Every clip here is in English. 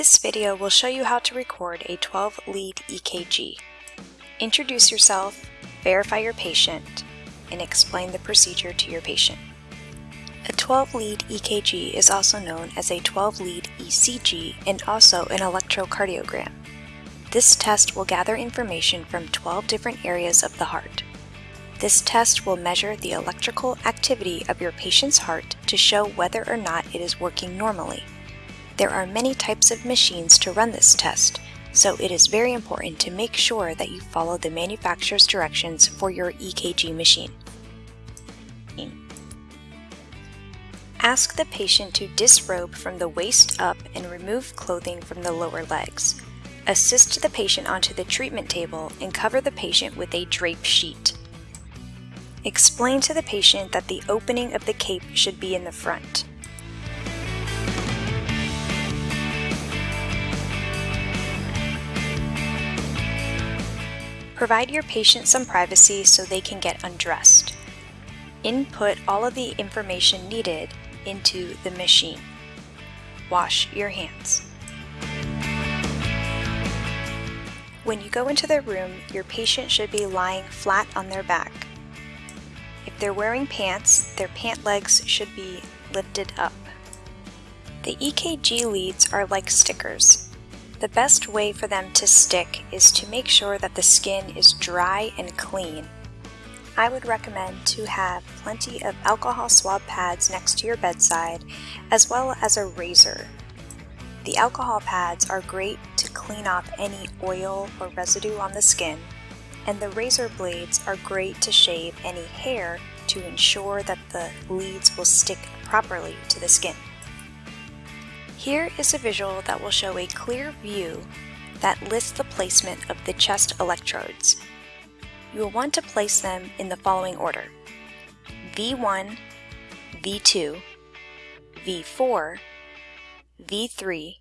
This video will show you how to record a 12-lead EKG. Introduce yourself, verify your patient, and explain the procedure to your patient. A 12-lead EKG is also known as a 12-lead ECG and also an electrocardiogram. This test will gather information from 12 different areas of the heart. This test will measure the electrical activity of your patient's heart to show whether or not it is working normally. There are many types of machines to run this test, so it is very important to make sure that you follow the manufacturer's directions for your EKG machine. Ask the patient to disrobe from the waist up and remove clothing from the lower legs. Assist the patient onto the treatment table and cover the patient with a drape sheet. Explain to the patient that the opening of the cape should be in the front. Provide your patient some privacy so they can get undressed. Input all of the information needed into the machine. Wash your hands. When you go into the room, your patient should be lying flat on their back. If they're wearing pants, their pant legs should be lifted up. The EKG leads are like stickers. The best way for them to stick is to make sure that the skin is dry and clean. I would recommend to have plenty of alcohol swab pads next to your bedside, as well as a razor. The alcohol pads are great to clean off any oil or residue on the skin, and the razor blades are great to shave any hair to ensure that the leads will stick properly to the skin. Here is a visual that will show a clear view that lists the placement of the chest electrodes. You will want to place them in the following order. V1, V2, V4, V3,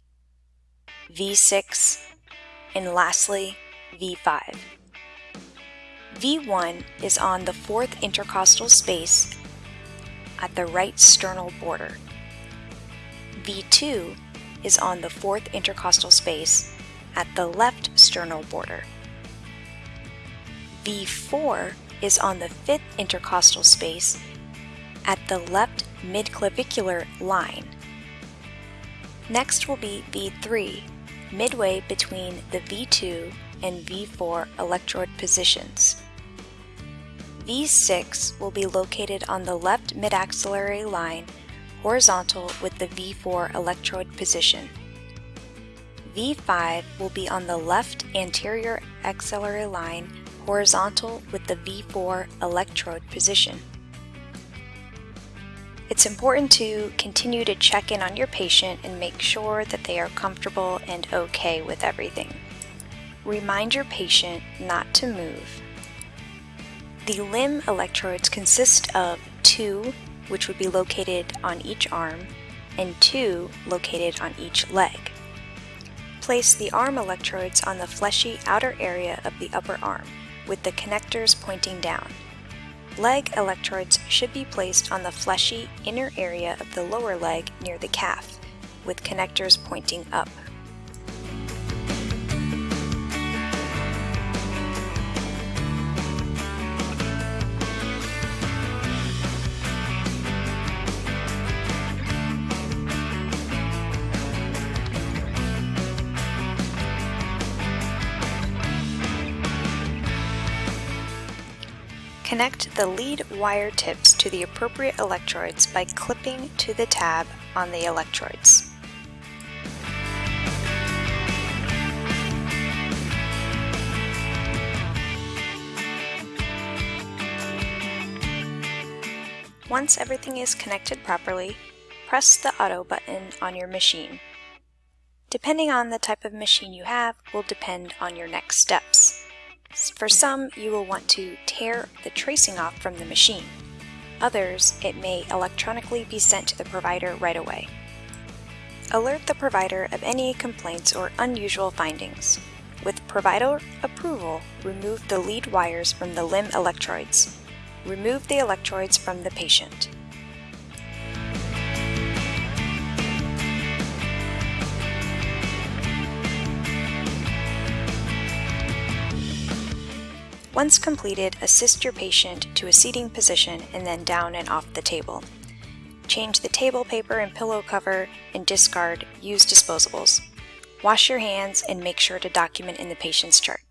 V6, and lastly, V5. V1 is on the fourth intercostal space at the right sternal border. V2 is on the fourth intercostal space at the left sternal border. V4 is on the fifth intercostal space at the left midclavicular line. Next will be V3, midway between the V2 and V4 electrode positions. V6 will be located on the left midaxillary line horizontal with the V4 electrode position. V5 will be on the left anterior axillary line horizontal with the V4 electrode position. It's important to continue to check in on your patient and make sure that they are comfortable and okay with everything. Remind your patient not to move. The limb electrodes consist of two which would be located on each arm, and two located on each leg. Place the arm electrodes on the fleshy outer area of the upper arm, with the connectors pointing down. Leg electrodes should be placed on the fleshy inner area of the lower leg near the calf, with connectors pointing up. Connect the lead wire tips to the appropriate electrodes by clipping to the tab on the electrodes. Once everything is connected properly, press the auto button on your machine. Depending on the type of machine you have will depend on your next steps. For some, you will want to tear the tracing off from the machine. Others, it may electronically be sent to the provider right away. Alert the provider of any complaints or unusual findings. With provider approval, remove the lead wires from the limb electrodes. Remove the electrodes from the patient. Once completed, assist your patient to a seating position and then down and off the table. Change the table paper and pillow cover and discard used disposables. Wash your hands and make sure to document in the patient's chart.